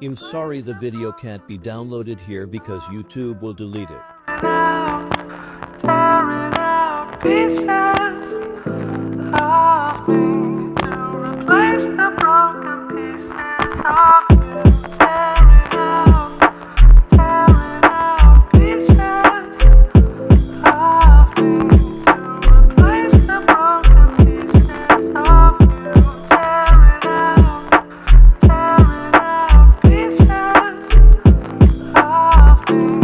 I'm sorry the video can't be downloaded here because YouTube will delete it. Thank you.